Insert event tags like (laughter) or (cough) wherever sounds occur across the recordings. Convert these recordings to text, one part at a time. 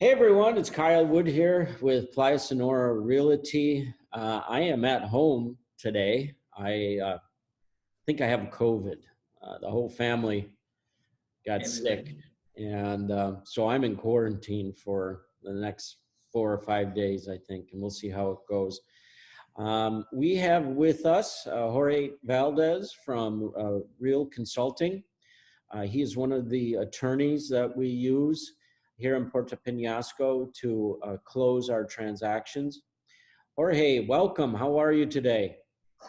Hey everyone, it's Kyle Wood here with Playa Sonora Realty. Uh, I am at home today. I uh, think I have COVID. Uh, the whole family got sick, and uh, so I'm in quarantine for the next four or five days, I think, and we'll see how it goes. Um, we have with us uh, Jorge Valdez from uh, Real Consulting. he is one of the attorneys that we use here in Puerto Penasco to uh, close our transactions. Jorge, welcome. How are you today?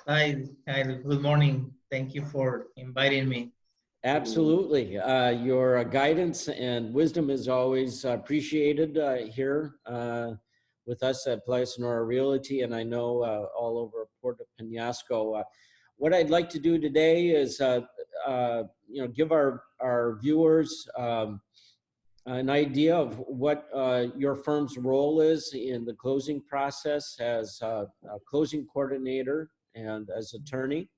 Hi, hi, good morning. Thank you for inviting me. Absolutely. Uh, your uh, guidance and wisdom is always appreciated uh, here uh, with us at Playa Sonora Realty, and I know uh, all over Puerto Penasco. what I'd like to do today is, you know, give our, our viewers um, an idea of what uh, your firm's role is in the closing process as a, a, closing coordinator and as attorney.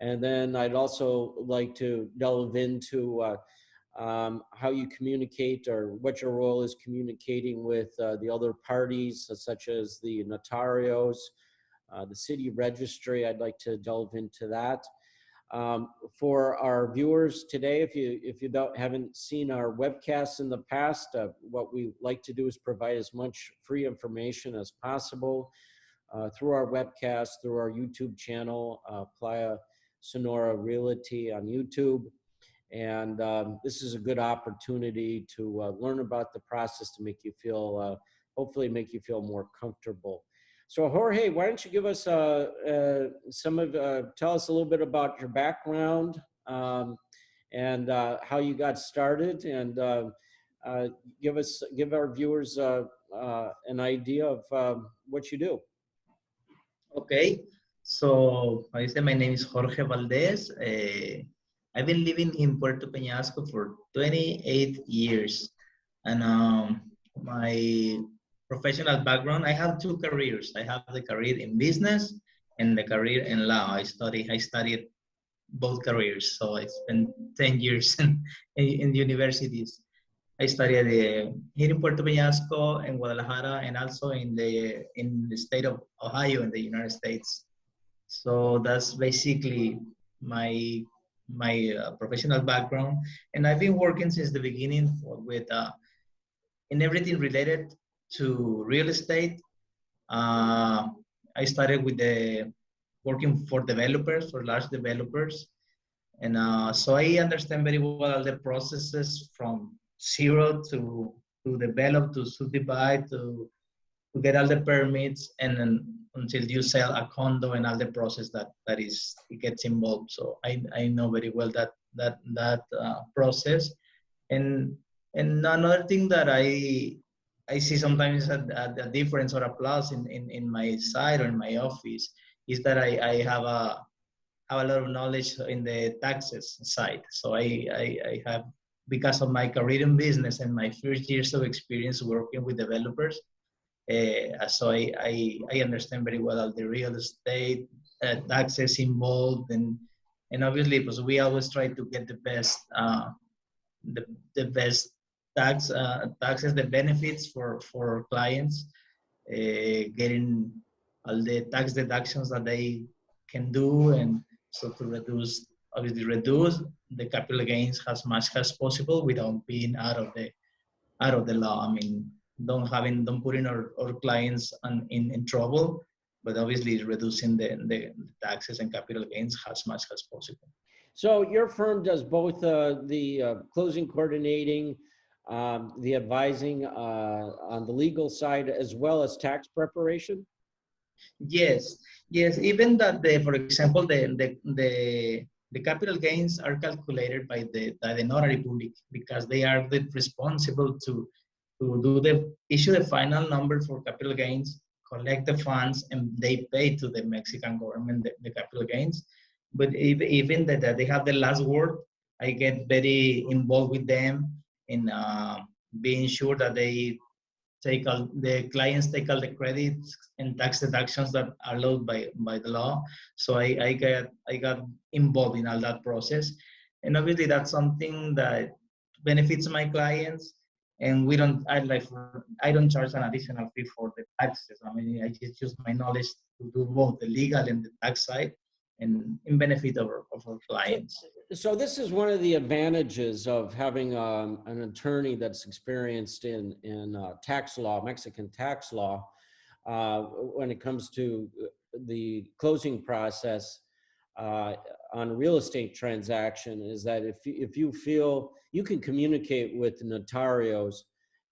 And then I'd also like to delve into uh, um, how you communicate or what your role is communicating with uh, the other parties, such as the notarios, uh, the city registry. I'd like to delve into that. Um, for our viewers today, if you if you don't haven't seen our webcasts in the past, uh, what we like to do is provide as much free information as possible uh, through our webcast, through our YouTube channel, uh, Playa Sonora Realty on YouTube. And um, this is a good opportunity to uh, learn about the process to make you feel, uh, hopefully make you feel more comfortable. So Jorge, why don't you give us uh, uh, some of, uh, tell us a little bit about your background um, and uh, how you got started and give us, give our viewers an idea of um, what you do. Okay, so I say my name is Jorge Valdez. I've been living in Puerto Peñasco for 28 years. And um, my professional background, I have two careers. I have the career in business and the career in law. I study, I studied both careers. So I spent 10 years (laughs) in, in universities. I studied uh, here in Puerto Peñasco, in Guadalajara, and also in the in the state of Ohio in the United States. So that's basically my my uh, professional background, and I've been working since the beginning for, with uh, in everything related to real estate. Uh, I started with the working for developers, for large developers. And uh, so I understand very well the processes from zero to, to develop, to subdivide, to, to get all the permits, and then until you sell a condo and all the process that, that is gets involved. So I, I know very well that that that uh, process. And and another thing that I I see sometimes a, a, a, difference or a plus in, in, in my side or in my office is that I, I have a have a lot of knowledge in the taxes side. So I, I, I have because of my career in business and my first years of experience working with developers. Uh, so I, I, I, understand very well all the real estate uh, taxes involved and and obviously because we always try to get the best uh, the, the best tax uh, taxes the benefits for for clients uh, getting all the tax deductions that they can do and so to reduce obviously reduce the capital gains as much as possible without being out of the out of the law. I mean don't having don't putting our, our clients on, in, in trouble but obviously reducing the, the taxes and capital gains as much as possible. So your firm does both uh, the uh, closing coordinating um, the advising uh, on the legal side as well as tax preparation? Yes, yes. Even that, the, for example, the, the, the, the capital gains are calculated by the, by the notary public because they are the responsible to, to do the issue the final number for capital gains, collect the funds, and they pay to the Mexican government the, the capital gains. But even, even that they have the last word, I get very involved with them in uh, being sure that they take all the clients take all the credits and tax deductions that are allowed by by the law. So I, I got I got involved in all that process, and obviously that's something that benefits my clients and we don't I like I don't charge an additional fee for the taxes. I mean I just use my knowledge to do both the legal and the tax side and in benefit of our, of our clients. So this is one of the advantages of having um, an attorney that's experienced in, in uh, tax law, Mexican tax law, uh, when it comes to uh, the closing process uh, on a real estate transaction is that if, you- if you feel, you can communicate with notarios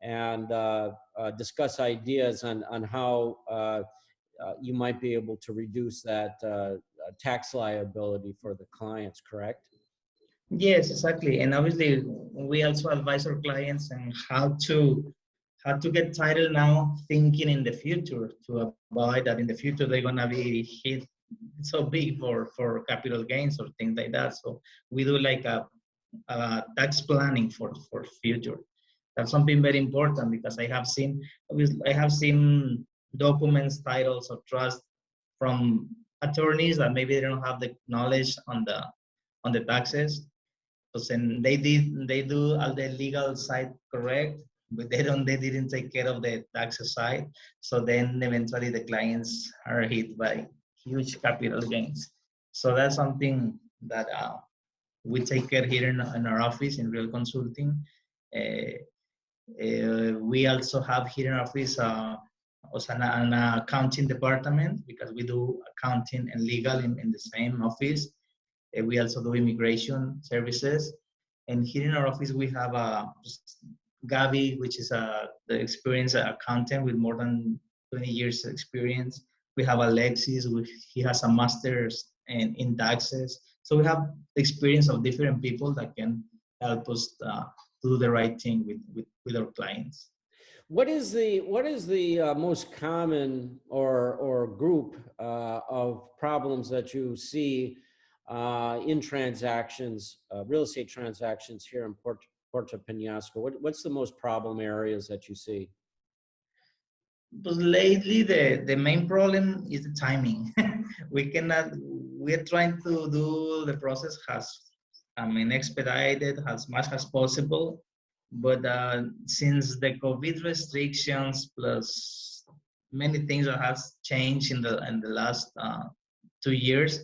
and uh, uh, discuss ideas on, on how uh, uh, you might be able to reduce that tax liability for the clients, correct? Yes, exactly. And obviously, we also advise our clients on how to how to get title now, thinking in the future to avoid that in the future they're gonna be hit so big for for capital gains or things like that. So we do like a, a tax planning for for future. That's something very important because I have seen I have seen documents, titles of trust from attorneys that maybe they don't have the knowledge on the on the taxes. Because then they did they do all the legal side correct but they don't they didn't take care of the taxes side. So then eventually the clients are hit by huge capital gains. So that's something that uh, we take care here in, in our office in real consulting. Uh, uh, we also have here in our office uh, also an, accounting department because we do accounting and legal in, in the same office uh, we also do immigration services. And here in our office, we have uh, Gabi, which is a the experienced accountant with more than 20 years experience. We have Alexis, which he has a master's in, in taxes. So we have experience of different people that can help us uh, do the right thing with, with, with our clients. What is the what is the uh, most common or or group uh, of problems that you see uh, in transactions, uh, real estate transactions here in Port, Puerto Penasco? What, what's the most problem areas that you see? But lately, the, the main problem is the timing. (laughs) we cannot, we're trying to do the process as, I mean, expedited as much as possible. But uh, since the COVID restrictions plus many things that has changed in the in the last uh, two years,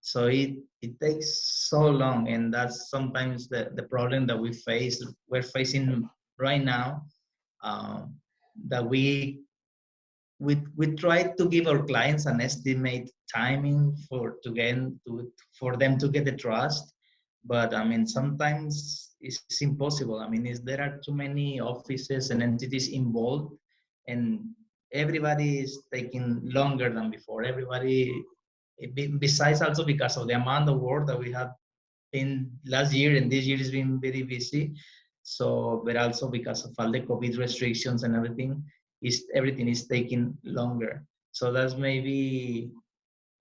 so it it takes so long, and that's sometimes the the problem that we face. We're facing right now um, that we we we try to give our clients an estimate timing for to get to for them to get the trust but i mean sometimes it's impossible. I mean there are too many offices and entities involved and everybody is taking longer than before. Everybody eh, besides also because of the amount of work that we have in last year and this year has been very busy. So but also because of all the covid restrictions and everything is everything is taking longer. So that's maybe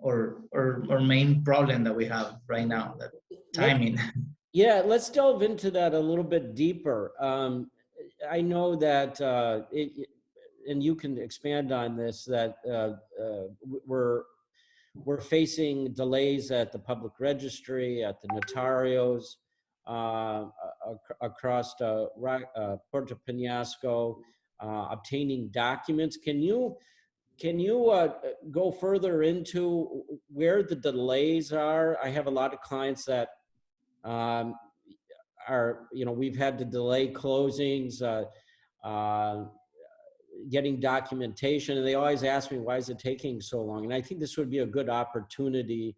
our, our main problem that we have right now, that timing. (laughs) Yeah, let's delve into that a little bit deeper. Um, I know that, uh, it, and you can expand on this, that uh, uh, we're, we're facing delays at the public registry, at the notarios, uh, across uh, uh, Puerto Penasco, uh, obtaining documents. Can you can you uh, go further into where the delays are? I have a lot of clients that um, are, you know, we've had to delay closings, uh, uh, getting documentation, and they always ask me, why is it taking so long? And I think this would be a good opportunity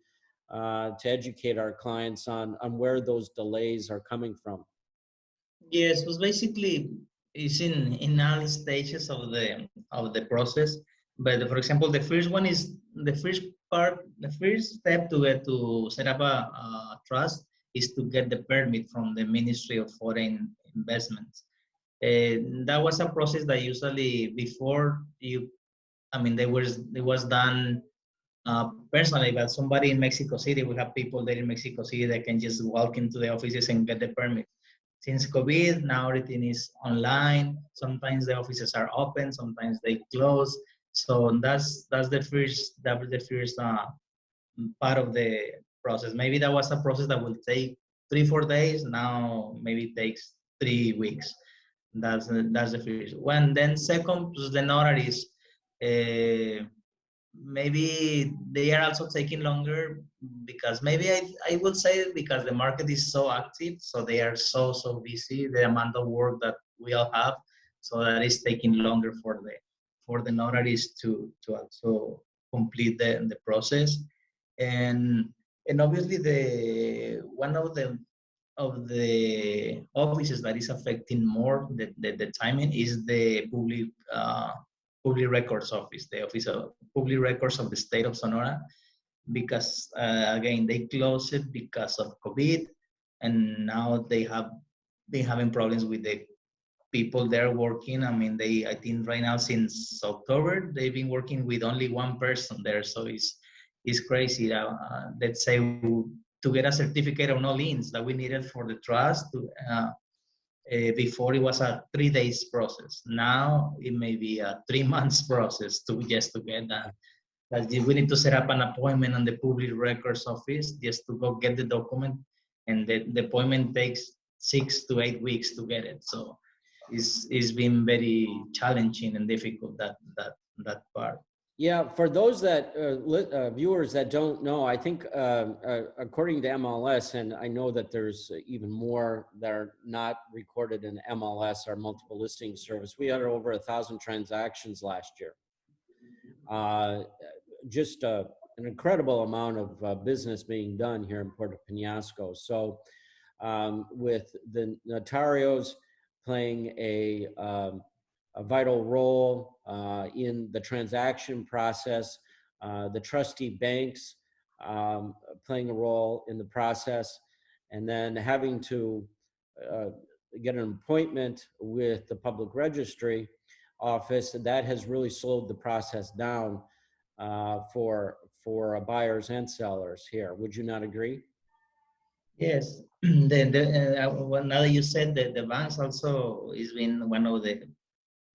uh, to educate our clients on, on where those delays are coming from. Yes, it was basically is in in all stages of the of the process but for example the first one is the first part the first step to get to set up a, a trust is to get the permit from the ministry of foreign investments and that was a process that usually before you i mean there was it was done uh, personally but somebody in mexico city we have people there in mexico city that can just walk into the offices and get the permit since COVID, now everything is online. Sometimes the offices are open, sometimes they close. So that's that's the first that was the first uh, part of the process. Maybe that was a process that will take three four days. Now maybe it takes three weeks. That's that's the first one. Then second, the notaries. Uh, maybe they are also taking longer because maybe I, I would say because the market is so active, so they are so so busy. The amount of work that we all have, so that is taking longer for the for the notaries to to also complete the the process, and and obviously the one of the of the offices that is affecting more the, the, the timing is the public uh, public records office, the office of public records of the state of Sonora, because uh, again they closed it because of COVID, and now they have been having problems with the people there working. I mean, they I think right now since October they've been working with only one person there, so it's it's crazy. Uh, let's say to get a certificate of no liens that we needed for the trust to, uh, uh, before it was a three days process. Now it may be a three (laughs) months process to just to get that. That we need to set up an appointment on the public records office just to go get the document, and the, the appointment takes six to eight weeks to get it. So it's it's been very challenging and difficult that that that part. Yeah, for those that uh, uh, viewers that don't know, I think uh, uh, according to MLS, and I know that there's even more that are not recorded in MLS, our multiple listing service. We had over a thousand transactions last year. Uh, just uh, an incredible amount of business being done here in Puerto Penasco. So, um, with the notarios playing a um, a vital role uh, in the transaction process, uh, the trustee banks um, playing a role in the process, and then having to uh, get an appointment with the public registry office, that has really slowed the process down uh, for for buyers and sellers here. Would you not agree? Yes, (clears throat) the, the, uh, now that you said that the banks also is been one of the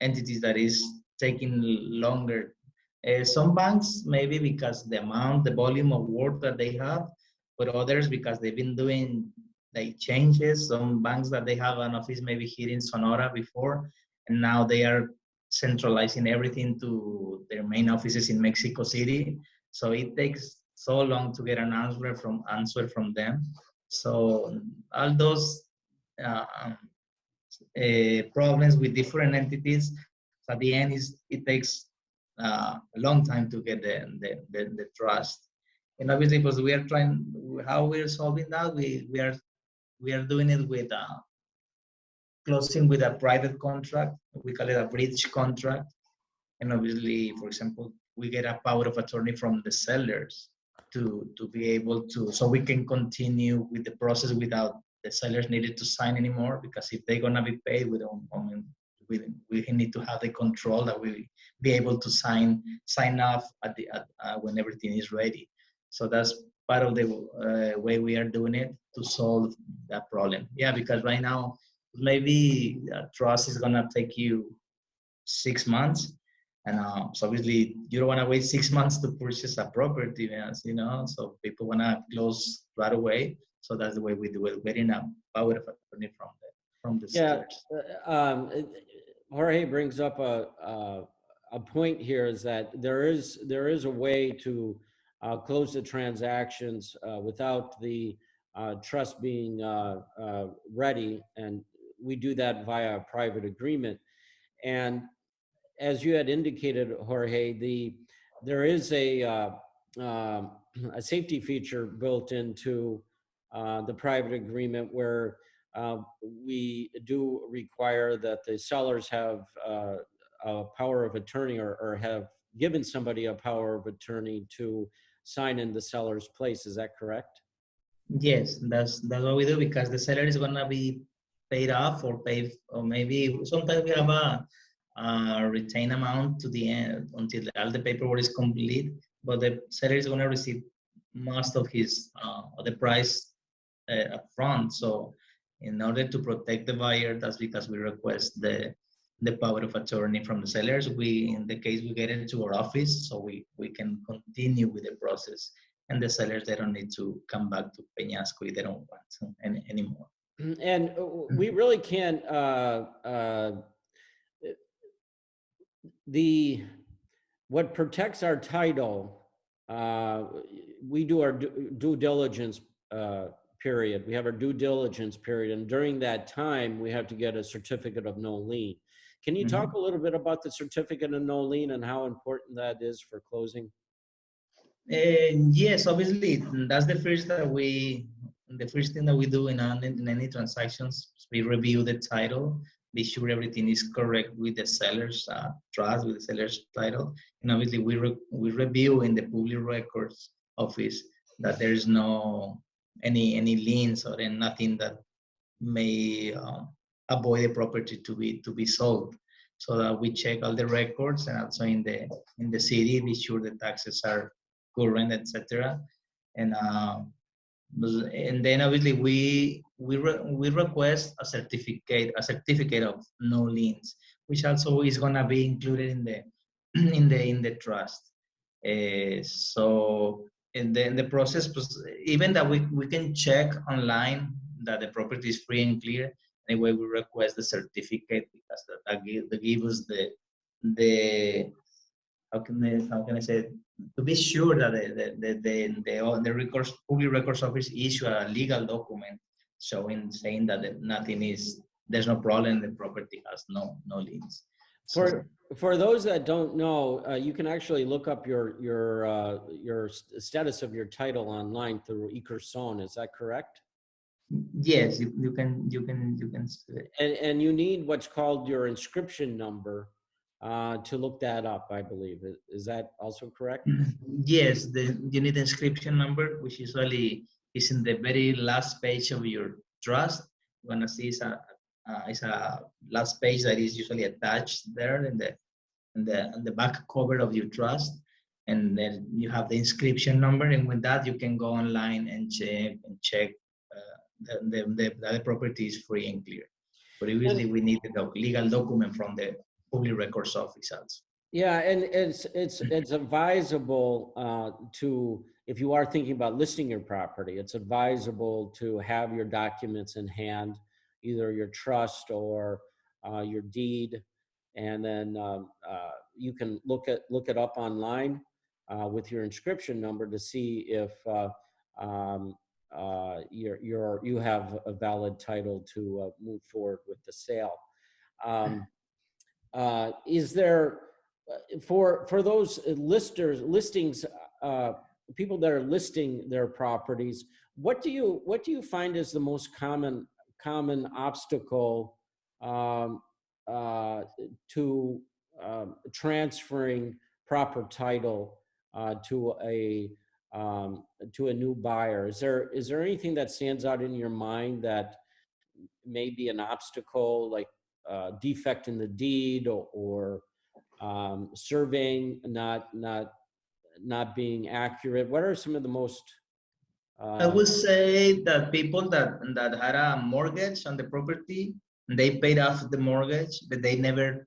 entities that is taking longer. Uh, some banks maybe because the amount, the volume of work that they have, but others because they've been doing like changes. Some banks that they have an office maybe here in Sonora before, and now they are centralizing everything to their main offices in Mexico City. So it takes so long to get an answer from answer from them. So all those uh, uh, problems with different entities. So at the end, is it takes uh, a long time to get the, the, the, the, trust. And obviously, because we are trying, how we're solving that, we, we are we are doing it with uh, closing with a private contract. We call it a bridge contract. And obviously, for example, we get a power of attorney from the sellers to to be able to so we can continue with the process without the sellers needed to sign anymore because if they're gonna be paid, we don't. I mean, we, we need to have the control that we be able to sign sign off at the at, uh, when everything is ready. So that's part of the uh, way we are doing it to solve that problem. Yeah, because right now maybe trust is gonna take you six months, and uh, so obviously you don't want to wait six months to purchase a property, you know. So people wanna close right away. So that's the way we do it, getting a power of attorney from the from the Yeah, sellers. uh, um, Jorge brings up a, a, a point here is that there is, there is a way to uh, close the transactions uh, without the uh, trust being uh, uh, ready. And we do that via a private agreement. And as you had indicated, Jorge, the, there is a, uh, um, a safety feature built into uh, the private agreement where uh, we do require that the sellers have uh, a power of attorney or, or have given somebody a power of attorney to sign in the seller's place. Is that correct? Yes, that's that's what we do because the seller is gonna be paid off or paid, or maybe sometimes we have a, a retain amount to the end until all the paperwork is complete, but the seller is gonna receive most of his uh, the price uh, upfront. So in order to protect the buyer, that's because we request the the power of attorney from the sellers. We, in the case we get into our office, so we we can continue with the process, and the sellers they don't need to come back to Peñasco if they don't want to any, anymore. And uh, we really can't, uh, uh, the, what protects our title, uh, we do our due due diligence uh, period. We have our due diligence period. And during that time, we have to get a certificate of no lien. Can you talk a little bit about the certificate of no lien and how important that is for closing? And yes, obviously, that's the first that we, the first thing that we do in, in any transactions, we review the title, be sure everything is correct with the seller's uh, trust, with the seller's title. And obviously, we, re- we review in the public records office that there's no, any, any liens or then nothing that may um, avoid the property to be, to be sold. So that we check all the records and also in the, in the city, be sure the taxes are current, etc. And um, and then obviously we we re, we request a certificate a certificate of no liens, which also is gonna be included in the (clears throat) in the in the trust. Uh, so and then the process, even that we we can check online that the property is free and clear. Anyway, we request the certificate because that, that, give, that give us the the how can I, how can I say it? to be sure that the the the the, the, the records public records office issue a legal document showing saying that nothing is there's no problem the property has no no liens. For, for those that don't know, uh, you can actually look up your, your, uh, your status of your title online through Ecoson, is that correct? yes, you, you can you can you can And, and you need what's called your inscription number uh, to look that up, I believe. Is- that also correct? (clears throat) yes the you need inscription number which usually is in the very last page of your trust. You're gonna see a uh, it's a last page that is usually attached there in the in the in the back cover of your trust and then you have the inscription number and with that you can go online and check and check uh, the, the, the, the property is free and clear but usually we need the legal document from the public records office. Yeah, and it's, it's, it's advisable uh, to, if you are thinking about listing your property, it's advisable to have your documents in hand, either your trust or uh, your deed. And then um, uh, you can look at, look it up online uh, with your inscription number to see if uh, um, uh, you're, you're, you have a valid title to move forward with the sale. Um, Is there, for, for those listers, listings, people that are listing their properties, what do you, what do you find is the most common, common obstacle um, uh, to um, transferring proper title uh, to a, um, to a new buyer? Is there, is there anything that stands out in your mind that may be an obstacle, like uh, defect in the deed or, or um, surveying not not not being accurate? What are some of the most? I Uh, would say that people that that had a mortgage on the property, they paid off the mortgage, but they never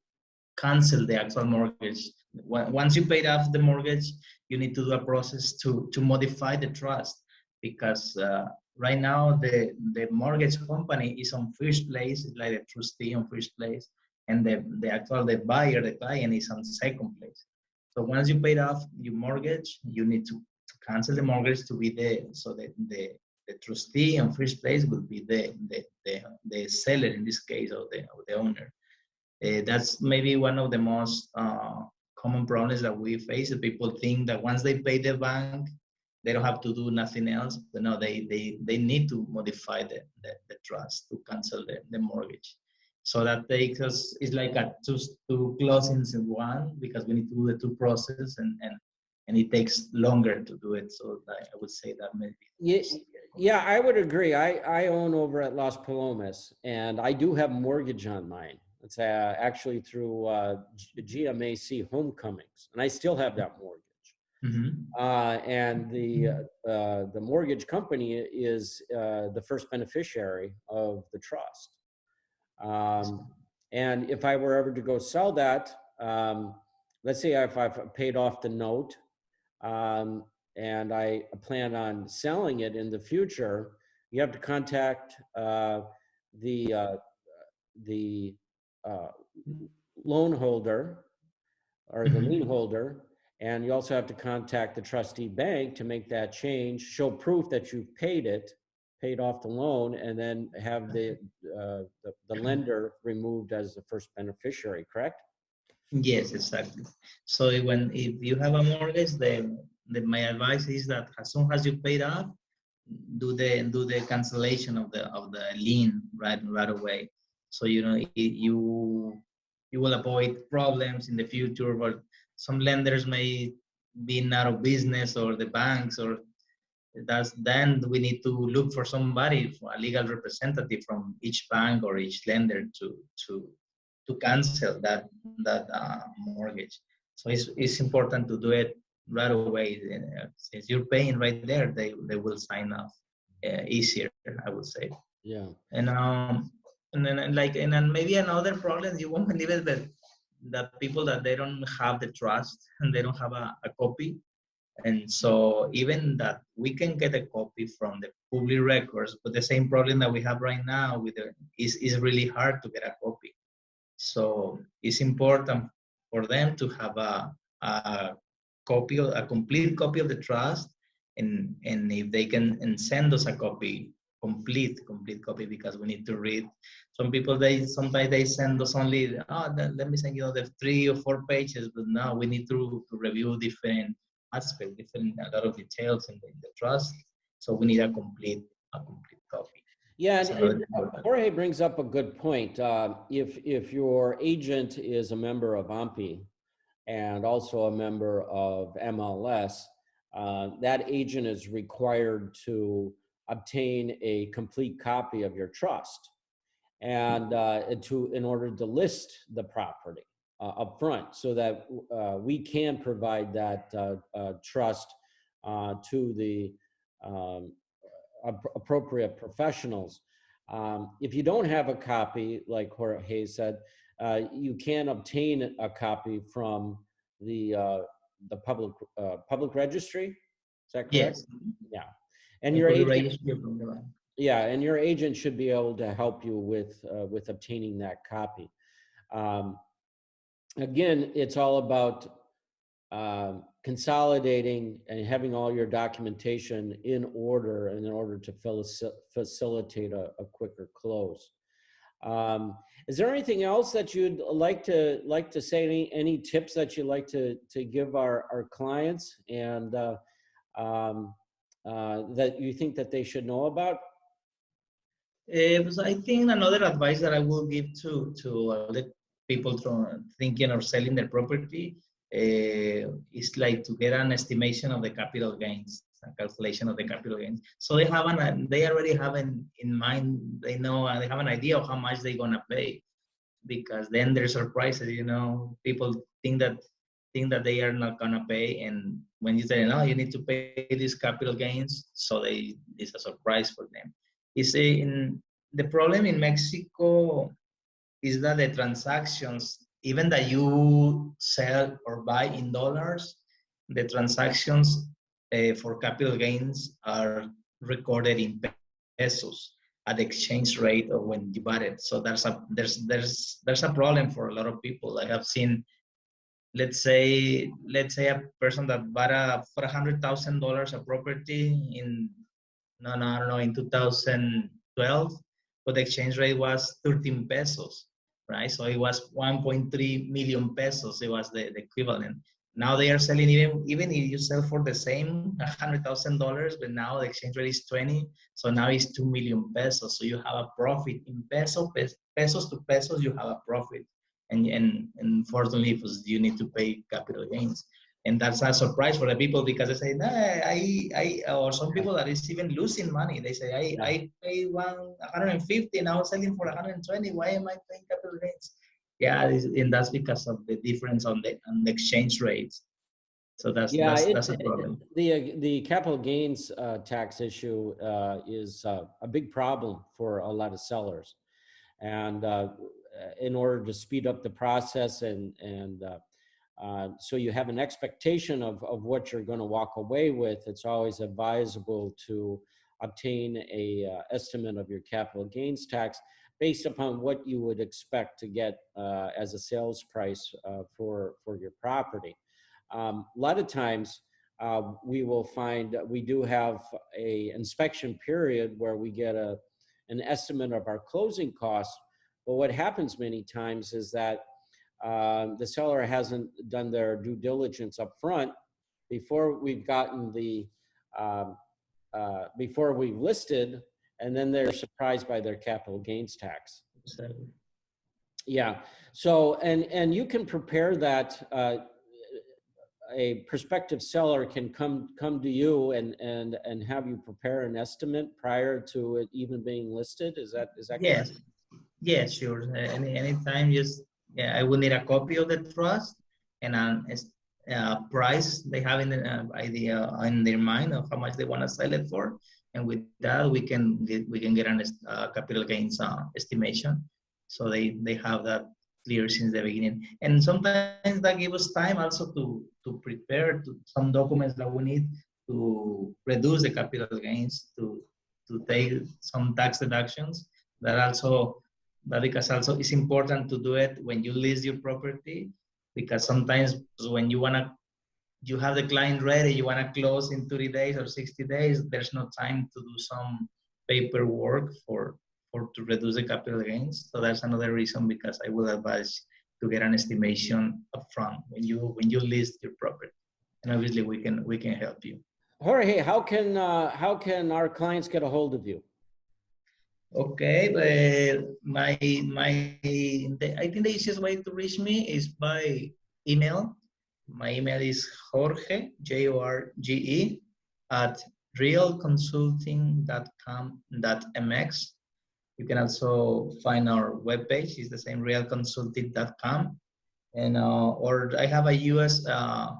canceled the actual mortgage. Once you paid off the mortgage, you need to do a process to to modify the trust because uh, right now the the mortgage company is on first place, like the trustee on first place, and the the actual the buyer, the client is on second place. So once you paid off your mortgage, you need to cancel the mortgage to be the so that the the trustee in first place will be the the the, the seller in this case or the or the owner. Uh, that's maybe one of the most uh, common problems that we face. People think that once they pay the bank, they don't have to do nothing else. But no, they they they need to modify the the, the trust to cancel the, the mortgage. So that takes us it's like a two two closings in one because we need to do the two process and and and it takes longer to do it. So I would say that maybe. yeah, yeah, I would agree. I I own over at Las Palomas, and I do have mortgage on mine. It's uh, actually through uh, G- GMAC Homecomings, and I still have that mortgage. Mhm. Uh, and the, uh, uh, the mortgage company is, uh, the first beneficiary of the trust. Um, and if I were ever to go sell that, um, let's say if I've paid off the note, um, and I plan on selling it in the future, you have to contact, uh, the, uh, the uh, loan holder or the Mhm. lien holder. And you also have to contact the trustee bank to make that change, show proof that you've paid it, paid off the loan, and then have the, uh, the, the lender removed as the first beneficiary, correct? Yes, exactly. So when if you have a mortgage, then the, my advice is that as soon as you paid off, do the do the cancellation of the of the lien right right away. So you know it, you you will avoid problems in the future. But some lenders may be out of business or the banks or that's then we need to look for somebody, for a legal representative from each bank or each lender to to to cancel that that uh, mortgage. So it's it's important to do it right away. Uh, Since you're paying right there, they they will sign off uh, easier, I would say. Yeah. And um and then like and then maybe another problem you won't (laughs) believe it but the people that they don't have the trust (laughs) and they don't have a, a copy. And so even that we can get a copy from the public records, but the same problem that we have right now with the is is really hard to get a copy. So it's important for them to have a, a copy, of, a complete copy of the trust, and and if they can and send us a copy, complete complete copy, because we need to read. Some people they sometimes they send us only oh let me send you the three or four pages, but now we need to, to review different aspects, different a lot of details in the, in the trust. So we need a complete a complete. Yeah, and- and. Jorge brings up a good point. Uh, If, if your agent is a member of AMPI and also a member of MLS, uh, that agent is required to obtain a complete copy of your trust and uh, to, in order to list the property uh, upfront so that uh, we can provide that uh, uh, trust uh, to the um, appropriate professionals. Um, if you don't have a copy, like Jorge Hayes said, uh, you can obtain a copy from the uh, the public uh, public registry. Is that correct? Yes. Yeah, And The your agent, registry from the bank. yeah, and your agent should be able to help you with uh, with obtaining that copy. Um, again, it's all about um, consolidating and having all your documentation in order in order to facilitate a, a quicker close. Um, is there anything else that you'd like to like to say? Any any tips that you'd like to to give our our clients and uh, um, uh, that you think that they should know about? Uh, because I think another advice that I will give to to uh, people from thinking of selling their property uh, is like to get an estimation of the capital gains, a calculation of the capital gains. So they have an they already have in, in mind. They know uh, they have an idea of how much they're gonna pay, because then there's surprises. You know, people think that think that they are not gonna pay, and when you say no, you need to pay these capital gains, so they it's a surprise for them is in the problem in Mexico is that the transactions, even that you sell or buy in dollars, the transactions uh, for capital gains are recorded in pesos at the exchange rate of when you bought it. So there's a there's there's there's a problem for a lot of people. I have seen, let's say let's say a person that bought a for a hundred thousand dollars a property in no, no, I don't know, in 2012, but the exchange rate was 13 pesos, right? So it was 1.3 million pesos. It was the, the equivalent. Now they are selling even even if you sell for the same hundred thousand dollars, but now the exchange rate is 20, so now it's two million pesos. So you have a profit in peso pesos to pesos. You have a profit, and and unfortunately, you need to pay capital gains and that's a surprise for the people because they say, nah, I, I, or some people that is even losing money. They say, I, Yeah. I pay one 150 now selling for 120. Why am I paying capital gains? Yeah, and that's because of the difference on the on the exchange rates. So that's Yeah, that's, it- that's a problem. The, uh, the capital gains uh, tax issue uh, is uh, a big problem for a lot of sellers. And uh, in order to speed up the process and, and uh, so you have an expectation of, of what you're going to walk away with, it's always advisable to obtain a uh, estimate of your capital gains tax. based upon what you would expect to get uh, as a sales price uh, for, for your property. Um, A lot of times, uh, we will find, we do have a inspection period where we get a, an estimate of our closing costs. But what happens many times is that um, the seller hasn't done their due diligence up front before we've gotten the, um, uh, before we've listed, and then they're surprised by their capital gains tax. So, Yeah, so, and, and you can prepare that, uh, a prospective seller can come, come to you and, and, and have you prepare an estimate prior to it even being listed? Is that, is that correct? Yes, yes, sure. Any, anytime, just, I will need a copy of the trust and a uh, price they have in the uh, idea in their mind of how much they want to sell it for. And with that, we can we can get an uh, capital gains uh, estimation. So they, they have that clear since the beginning. And sometimes that gives us time also to, to prepare to some documents that we need to reduce the capital gains, to, to take some tax deductions that also because also it's important to do it when you list your property because sometimes when you want to you have the client ready you want to close in 30 days or 60 days there's no time to do some paperwork for for to reduce the capital gains. So that's another reason because i would advise to get an estimation upfront when you when you list your property. And obviously we can we can help you. Jorge, how can, uh, how can our clients get a hold of you? Okay, but my my the, I think the easiest way to reach me is by email. My email is Jorge J O R G E at realconsulting.com.mx. You can also find our webpage. It's the same realconsulting.com. And uh, or I have a US uh,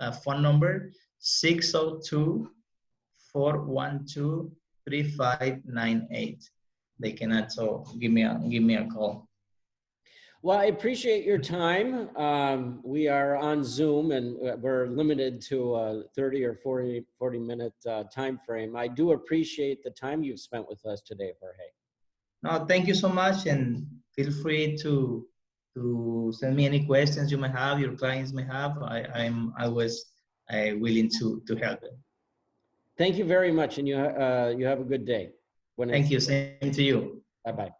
uh, phone number 602 412 3598 they cannot. So give me a give me a call. Well, I appreciate your time. Um, we are on Zoom and uh, we're limited to a 30 or 40, 40 minute uh, time frame. I do appreciate the time you've spent with us today, Jorge. No, thank you so much, and feel free to to send me any questions you may have, your clients may have. I, I'm always uh, willing to to help them. Thank you very much and you, uh, you have a good day. When Thank you. Same to you. Bye-bye.